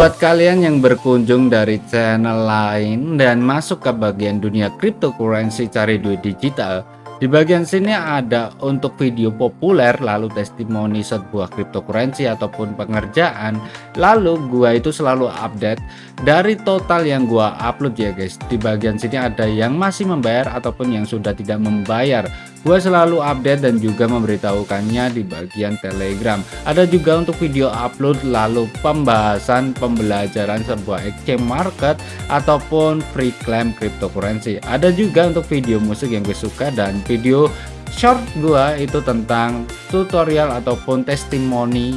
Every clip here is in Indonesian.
Buat kalian yang berkunjung dari channel lain dan masuk ke bagian dunia cryptocurrency cari duit digital, di bagian sini ada untuk video populer lalu testimoni sebuah cryptocurrency ataupun pengerjaan. Lalu gua itu selalu update dari total yang gua upload ya guys. Di bagian sini ada yang masih membayar ataupun yang sudah tidak membayar. Gua selalu update dan juga memberitahukannya di bagian telegram. Ada juga untuk video upload lalu pembahasan pembelajaran sebuah exchange market ataupun free claim cryptocurrency. Ada juga untuk video musik yang gue suka dan video short gua itu tentang tutorial ataupun testimoni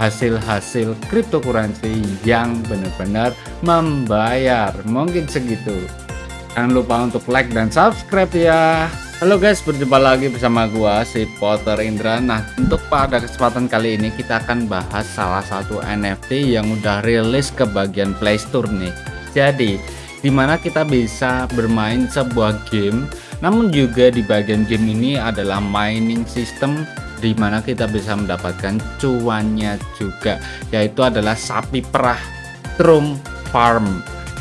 hasil-hasil cryptocurrency yang benar-benar membayar. Mungkin segitu. Jangan lupa untuk like dan subscribe ya Halo guys, berjumpa lagi bersama gua si Potter Indra. Nah, untuk pada kesempatan kali ini kita akan bahas salah satu NFT yang udah rilis ke bagian Play Store nih. Jadi, di mana kita bisa bermain sebuah game, namun juga di bagian game ini adalah mining system di mana kita bisa mendapatkan cuannya juga, yaitu adalah sapi perah Trump Farm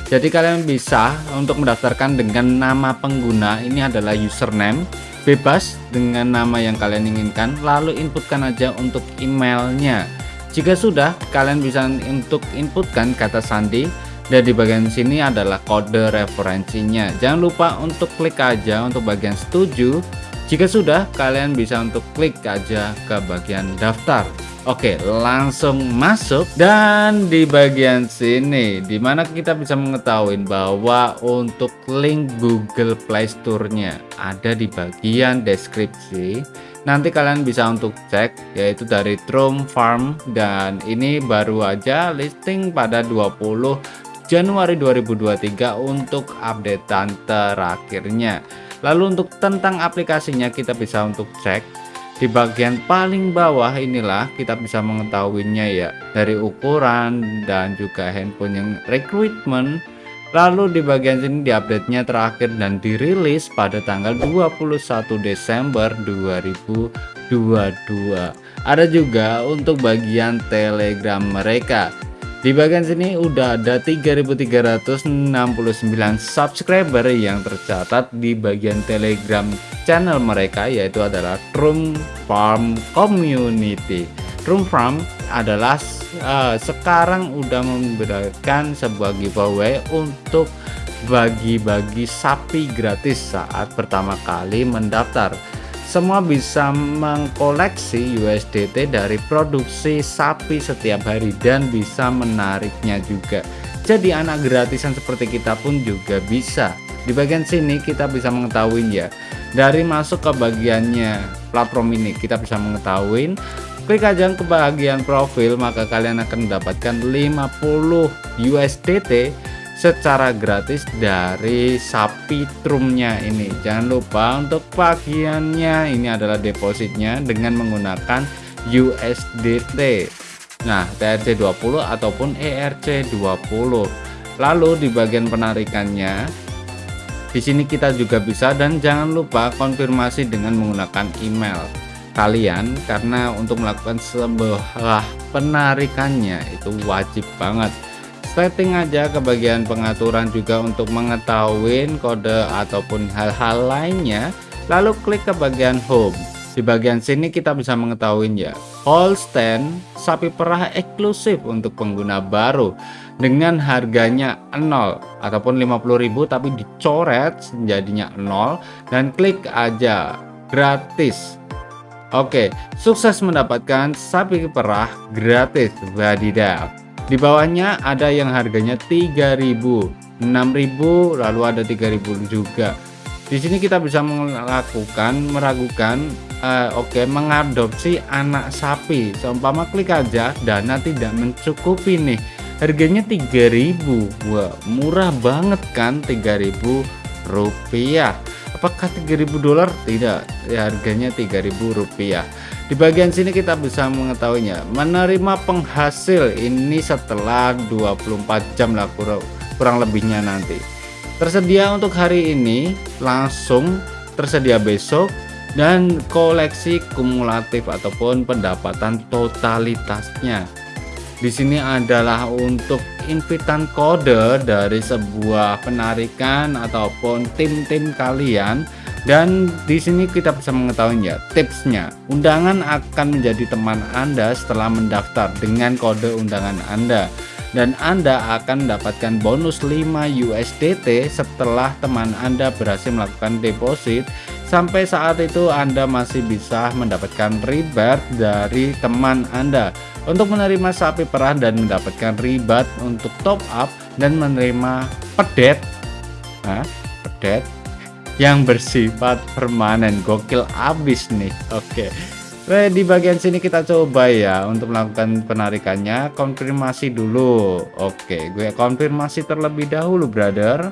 jadi kalian bisa untuk mendaftarkan dengan nama pengguna ini adalah username bebas dengan nama yang kalian inginkan lalu inputkan aja untuk emailnya. Jika sudah kalian bisa untuk inputkan kata sandi dan di bagian sini adalah kode referensinya. Jangan lupa untuk klik aja untuk bagian setuju jika sudah kalian bisa untuk klik aja ke bagian daftar Oke, langsung masuk dan di bagian sini di mana kita bisa mengetahui bahwa untuk link Google Play Store-nya ada di bagian deskripsi. Nanti kalian bisa untuk cek yaitu dari Trump Farm dan ini baru aja listing pada 20 Januari 2023 untuk updatean terakhirnya. Lalu untuk tentang aplikasinya kita bisa untuk cek. Di bagian paling bawah inilah kita bisa mengetahuinya ya dari ukuran dan juga handphone yang recruitment lalu di bagian sini diupdate nya terakhir dan dirilis pada tanggal 21 Desember 2022 ada juga untuk bagian telegram mereka di bagian sini udah ada 3369 subscriber yang tercatat di bagian telegram channel mereka yaitu adalah Room Farm Community. Room Farm adalah uh, sekarang udah memberikan sebuah giveaway untuk bagi-bagi sapi gratis saat pertama kali mendaftar. Semua bisa mengkoleksi USDT dari produksi sapi setiap hari dan bisa menariknya juga. Jadi anak gratisan seperti kita pun juga bisa. Di bagian sini kita bisa mengetahui ya dari masuk ke bagiannya platform ini kita bisa mengetahui klik aja ke bagian profil maka kalian akan mendapatkan 50 USDT secara gratis dari sapi trumnya ini. Jangan lupa untuk bagiannya. Ini adalah depositnya dengan menggunakan USDT nah TRC20 ataupun ERC20 lalu di bagian penarikannya di sini kita juga bisa dan jangan lupa konfirmasi dengan menggunakan email kalian karena untuk melakukan sebuah penarikannya itu wajib banget. Setting aja ke bagian pengaturan juga untuk mengetahui kode ataupun hal-hal lainnya. Lalu klik ke bagian home. Di bagian sini kita bisa mengetahuinya. Holstein sapi perah eksklusif untuk pengguna baru dengan harganya 0 ataupun 50.000 tapi dicoret jadinya 0 dan klik aja gratis Oke sukses mendapatkan sapi perah gratis wadidaw di bawahnya ada yang harganya 3000 6000 lalu ada 3000 juga. Di sini kita bisa melakukan meragukan uh, oke okay, mengadopsi anak sapi. Seumpama klik aja dana tidak mencukupi nih. Harganya 3000 Wah murah banget kan? 3000 rupiah. Apakah 3000 dolar? Tidak ya, harganya 3000 rupiah di bagian sini kita bisa mengetahuinya. Menerima penghasil ini setelah 24 jam lah kurang, kurang lebihnya nanti. Tersedia untuk hari ini langsung tersedia besok dan koleksi kumulatif ataupun pendapatan totalitasnya. Di sini adalah untuk invitan kode dari sebuah penarikan ataupun tim-tim kalian dan di sini kita bisa mengetahui ya tipsnya. Undangan akan menjadi teman Anda setelah mendaftar dengan kode undangan Anda. Dan Anda akan mendapatkan bonus 5 USDT setelah teman Anda berhasil melakukan deposit. Sampai saat itu Anda masih bisa mendapatkan rebate dari teman Anda. Untuk menerima sapi perah dan mendapatkan ribat untuk top up dan menerima pedet. Nah, pedet yang bersifat permanen. Gokil abis nih. Oke. Oke di bagian sini kita coba ya untuk melakukan penarikannya. Konfirmasi dulu. Oke gue konfirmasi terlebih dahulu brother.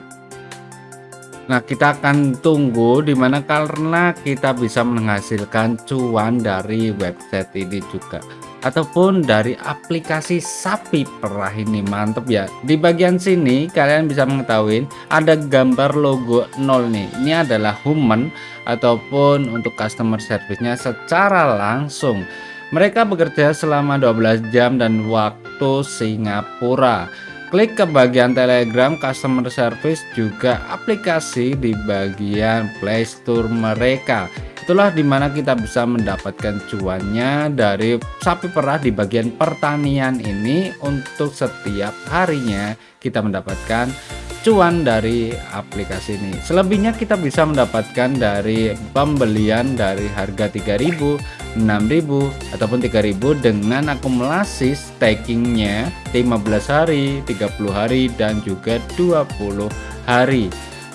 Nah kita akan tunggu di mana karena kita bisa menghasilkan cuan dari website ini juga ataupun dari aplikasi sapi perah ini mantep ya. Di bagian sini kalian bisa mengetahui ada gambar logo nol nih. Ini adalah human ataupun untuk customer service-nya secara langsung. Mereka bekerja selama 12 jam dan waktu Singapura. Klik ke bagian telegram customer service juga aplikasi di bagian playstore mereka itulah di mana kita bisa mendapatkan cuannya dari sapi perah di bagian pertanian ini. Untuk setiap harinya kita mendapatkan cuan dari aplikasi ini. Selebihnya kita bisa mendapatkan dari pembelian dari harga 3000 6000 ataupun 3000 dengan akumulasi stakingnya 15 hari 30 hari dan juga 20 hari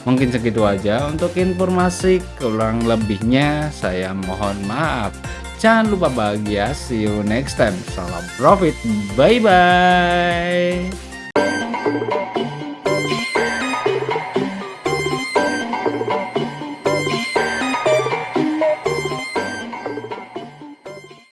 Mungkin segitu aja untuk informasi kurang lebihnya saya mohon maaf. Jangan lupa bahagia, see you next time. Salam profit, bye bye.